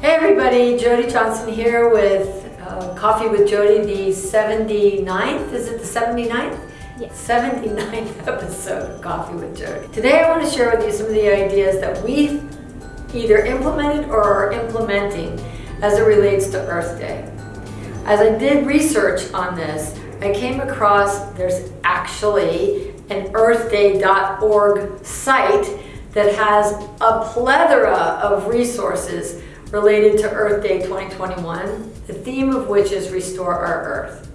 Hey everybody, Jody Johnson here with uh, Coffee with Jody, the 79th, is it the 79th? Yes. 79th episode of Coffee with Jody. Today I want to share with you some of the ideas that we've either implemented or are implementing as it relates to Earth Day. As I did research on this, I came across there's actually an earthday.org site that has a plethora of resources related to Earth Day 2021, the theme of which is Restore Our Earth.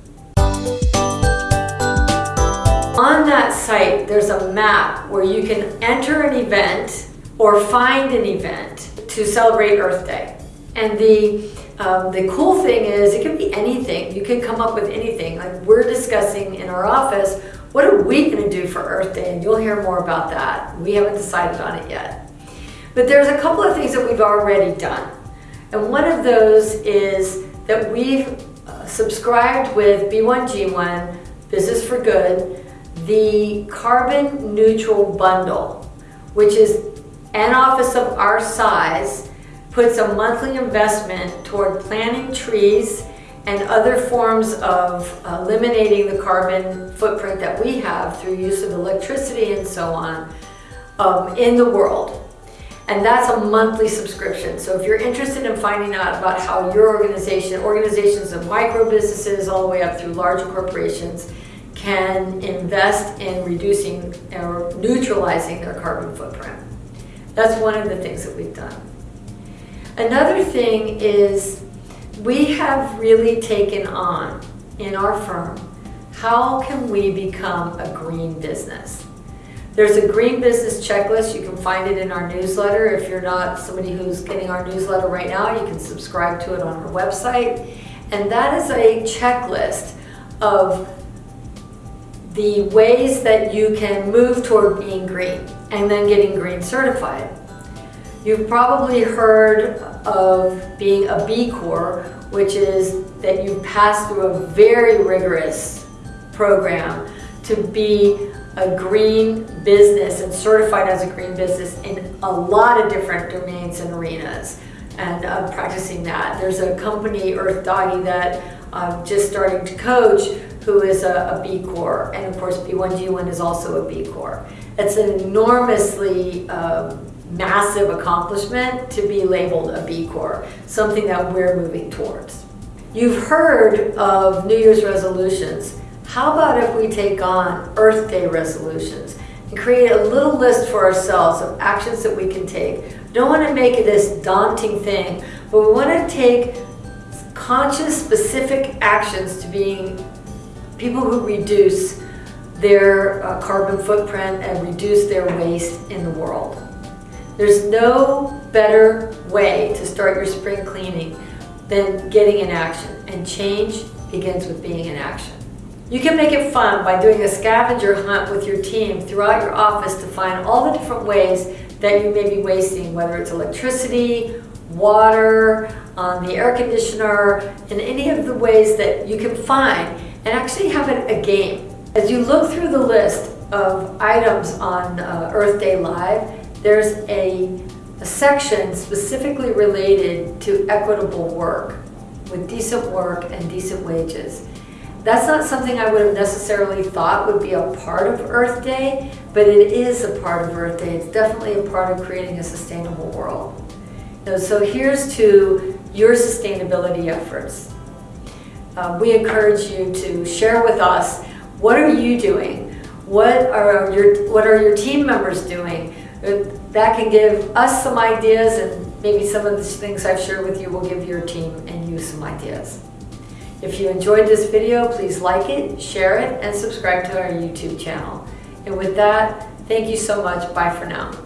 On that site, there's a map where you can enter an event or find an event to celebrate Earth Day. And the, um, the cool thing is it can be anything. You can come up with anything. Like we're discussing in our office, what are we gonna do for Earth Day? And you'll hear more about that. We haven't decided on it yet. But there's a couple of things that we've already done. And one of those is that we've uh, subscribed with B1G1, Business for Good, the carbon neutral bundle, which is an office of our size puts a monthly investment toward planting trees and other forms of eliminating the carbon footprint that we have through use of electricity and so on um, in the world. And that's a monthly subscription. So if you're interested in finding out about how your organization, organizations of micro businesses all the way up through larger corporations can invest in reducing or neutralizing their carbon footprint. That's one of the things that we've done. Another thing is we have really taken on in our firm, how can we become a green business? There's a green business checklist. You can find it in our newsletter. If you're not somebody who's getting our newsletter right now, you can subscribe to it on our website. And that is a checklist of the ways that you can move toward being green and then getting green certified. You've probably heard of being a B Corp, which is that you pass through a very rigorous program to be a green business and certified as a green business in a lot of different domains and arenas and uh, practicing that. There's a company, Earth Doggy, that I'm just starting to coach who is a, a B Corp. And of course, B1G1 is also a B Corp. It's an enormously um, massive accomplishment to be labeled a B Corp, something that we're moving towards. You've heard of New Year's resolutions. How about if we take on Earth Day resolutions and create a little list for ourselves of actions that we can take? Don't want to make it this daunting thing, but we want to take conscious, specific actions to being people who reduce their uh, carbon footprint and reduce their waste in the world. There's no better way to start your spring cleaning than getting in action, and change begins with being in action. You can make it fun by doing a scavenger hunt with your team throughout your office to find all the different ways that you may be wasting, whether it's electricity, water, um, the air conditioner, and any of the ways that you can find, and actually have it a game. As you look through the list of items on uh, Earth Day Live, there's a, a section specifically related to equitable work, with decent work and decent wages. That's not something I would have necessarily thought would be a part of Earth Day, but it is a part of Earth Day. It's definitely a part of creating a sustainable world. so here's to your sustainability efforts. Uh, we encourage you to share with us, what are you doing? What are your, what are your team members doing? Uh, that can give us some ideas and maybe some of the things I've shared with you will give your team and you some ideas. If you enjoyed this video, please like it, share it, and subscribe to our YouTube channel. And with that, thank you so much. Bye for now.